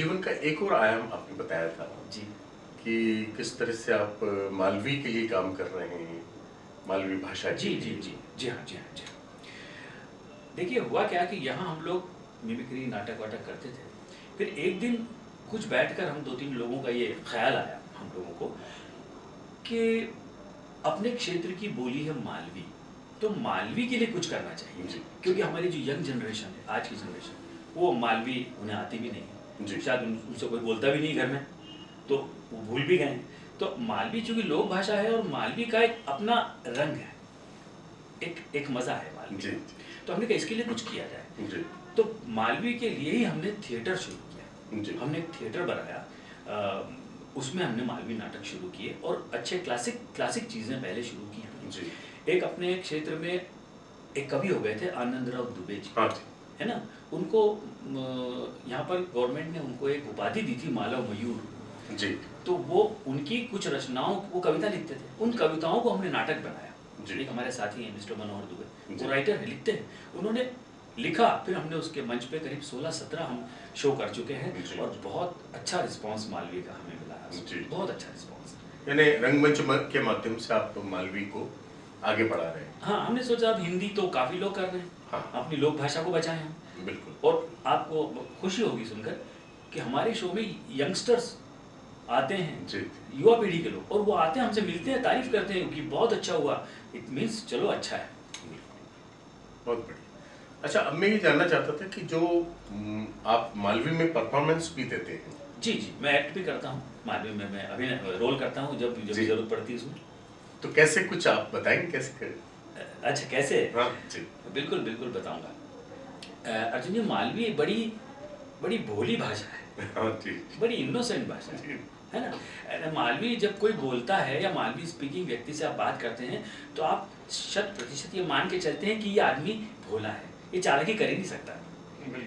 जीवन का एक और आयाम आपने बताया था जी। कि किस तरह से आप मालवी के लिए काम कर रहे हैं मालवी भाषा जी जी जी। जी हाँ जी हाँ जी हाँ। देखिए हुआ क्या कि यहाँ हम लोग मिमिक्री नाटक वाटक करते थे। फिर एक दिन कुछ बैठकर हम दो तीन लोगों का ये ख्याल आया हम लोगों को कि अपने क्षेत्र की बोली है मालवी तो मालवी के लिए कुछ करना चाहिए। क्योंकि हमारी जो यंग जनरेशन है आज की जनरेशन वो मालवी उन्हें आती भी नहीं है। शायद उनसे कोई बोलता भी नहीं घर में। तो वो भूल भी गए। तो मालवी चूँकि लोक भाषा है और मालवी का एक अपना रंग है एक एक मज़ा है मालवी तो हमने कहा इसके लिए कुछ किया जाए। तो मालवी के लिए ही हमने थिएटर शुरू किया। हमने एक थिएटर बनाया। उसमें हमने मालवी नाटक शुरू किए और अच्छे क्लासिक क्लासिक चीज़ें पहले शुरू की हमने एक अपने क्षेत्र में एक कवि हो गए थे आनंद राव दुबे जी। हाँ ना? उनको यहाँ पर गवर्नमेंट ने उनको एक उपाधि दी थी मालव मयूर। जी। तो वो उनकी कुछ रचनाओं वो कविता लिखते थे। उन कविताओं को हमने नाटक बनाया। जी। एक हमारे साथी हैं मिस्टर मनोहर दुबे। जी। वो राइटर है लिखते हैं। उन्होंने लिखा फिर हमने उसके मंच पे करीब 16-17 हम शो कर चुके हैं और बहुत अच्छा रिस्पांस मालवी का हमें मिला है। बहुत अच्छा रिस्पांस यानी रंगमंच के माध्यम से आप मालवी को आगे बढ़ा रहे हैं। हाँ हमने सोचा अब हिंदी तो काफ़ी लोग कर रहे हैं। हाँ। अपनी लोक भाषा को बचाएँ हम। बिल्कुल। और आपको खुशी होगी सुनकर कि हमारे शो में यंगस्टर्स आते हैं युवा पीढ़ी के लोग और वो आते हैं हमसे मिलते हैं तारीफ़ करते हैं कि बहुत अच्छा हुआ। इट मीन्स चलो अच्छा है। बहुत बढ़िया। अच्छा अब मैं ये जानना चाहता था कि जो आप मालवी में परफॉर्मेंस भी देते हैं। जी जी। मैं एक्ट भी करता हूँ मालवी में मैं अभिनय रोल करता हूँ जब जब ज़रूरत पड़ती है उसमें। तो कैसे कुछ आप बताएँगे कैसे करें अच्छा कैसे? हाँ बिल्कुल बिल्कुल बताऊँगा। अर्जुन जी मालवी बड़ी बड़ी भोली भाषा है। हाँ बड़ी इनोसेंट भाषा है है ना? मालवी जब कोई बोलता है या मालवी स्पीकिंग व्यक्ति से आप बात करते हैं तो आप शत प्रतिशत ये मान के चलते हैं कि ये आदमी भोला है। ये चालाकी कर ही नहीं सकता।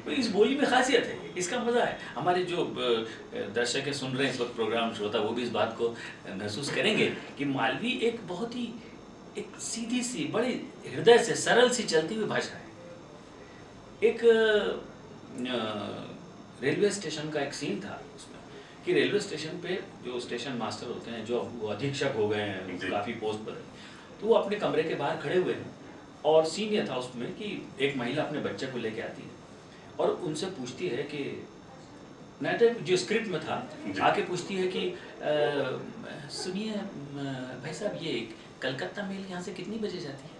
तो इस बोली में खासियत है इसका मज़ा है। हमारे जो दर्शक सुन रहे हैं इस वक्त प्रोग्राम श्रोता वो भी इस बात को महसूस करेंगे कि मालवी एक बहुत ही एक सीधी सी बड़ी हृदय से सरल सी चलती हुई भाषा है। एक रेलवे स्टेशन का एक सीन था उसमें कि रेलवे स्टेशन पे जो स्टेशन मास्टर होते हैं जो वो अधीक्षक हो गए हैं काफ़ी पोस्ट पर तो वो अपने कमरे के बाहर खड़े हुए हैं और सीन ये था उसमें कि एक महिला अपने बच्चे को लेके आती है और उनसे पूछती है कि नाटक जो स्क्रिप्ट में था आके पूछती है कि सुनिए भाई साहब ये कलकत्ता मेल यहाँ से कितनी बजे जाती है?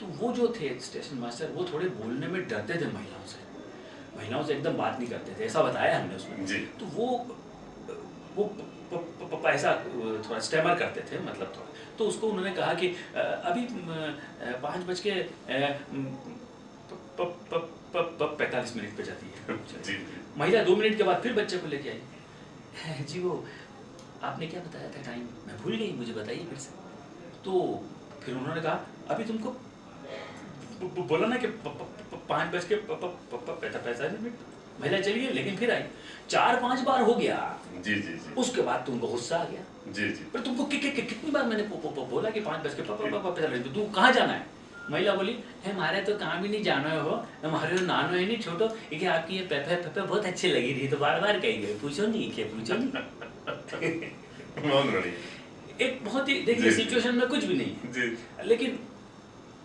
तो वो जो थे स्टेशन मास्टर वो थोड़े बोलने में डरते थे महिलाओं से। महिलाओं से एकदम बात नहीं करते थे ऐसा बताया हमने उसमें। जी। तो वो वो प- प- प- ऐसा थोड़ा स्टेमर करते थे मतलब थोड़ा। तो उसको उन्होंने कहा कि अभी पाँच बज के पैंतालीस मिनट पे जाती है। महिला दो मिनट के बाद फिर बच्चे को लेके आई। जी वो आपने क्या बताया था टाइम मैं भूल गई मुझे बताइए फिर से। तो फिर उन्होंने कहा अभी तुमको बोला ना कि पाँच बज के पैंतालीस मिनट महिला चली गई लेकिन फिर आई। चार पाँच बार हो गया। जी जी जी। उसके बाद तुमको गुस्सा आ गया। जी जी। पर तुमको कि, कि, कि, कितनी बार मैंने पो, पो, पो, बोला कि पाँच बज के पैंतालीस तू कहाँ जाना है? महिला बोली है हमारे तो काम ही नहीं जाना है हमारे तो नानो है नहीं छोटो। कि आपकी ये पेपे पेपे बहुत अच्छी लगी रही तो बार बार कही गई पूछो नहीं क्या पूछो नहीं? एक बहुत ही देखिए। सिचुएशन में कुछ भी नहीं है। जी लेकिन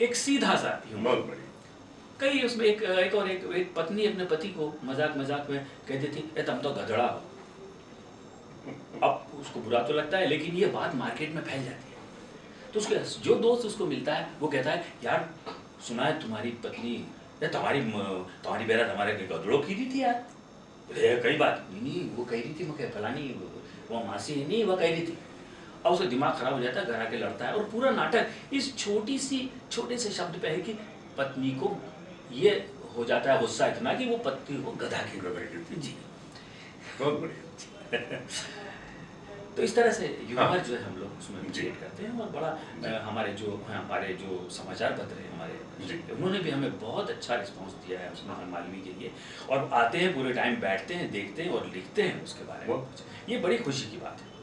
एक सीधा सा ह्यूमर बहुत बढ़िया। कई उसमें एक एक और एक एक पत्नी अपने पति को मज़ाक मज़ाक में कहती थी ए तुम तो गधड़ा हो। अब उसको बुरा तो लगता है लेकिन ये बात मार्केट में फैल जाती है। तो उसके जो दोस्त उसको मिलता है वो कहता है यार सुना है तुम्हारी पत्नी ये तुम्हारी तुम्हारी बेरा तुम्हारे गधड़ों की रही थी यार? कई बात नहीं वो कह रही थी मैं फलानी वो मासी है नहीं वो कह रही थी। अब उसका दिमाग खराब हो जाता है घर आके लड़ता है। और पूरा नाटक इस छोटी सी छोटे से शब्द पे है कि पत्नी को ये हो जाता है गुस्सा इतना कि वो पत्नी को गधा के गधा कहती जी। बहुत बढ़िया। तो इस तरह से ह्यूमर हाँ। जो है हम लोग उसमें। क्रिएट करते हैं और बड़ा हमारे जो हमारे जो समाचार पत्र हैं हमारे उन्होंने भी हमें बहुत अच्छा रिस्पांस दिया है उसमें मालवी के लिए। और आते हैं पूरे टाइम बैठते हैं देखते हैं और लिखते हैं उसके बारे में। ये बड़ी खुशी की बात है।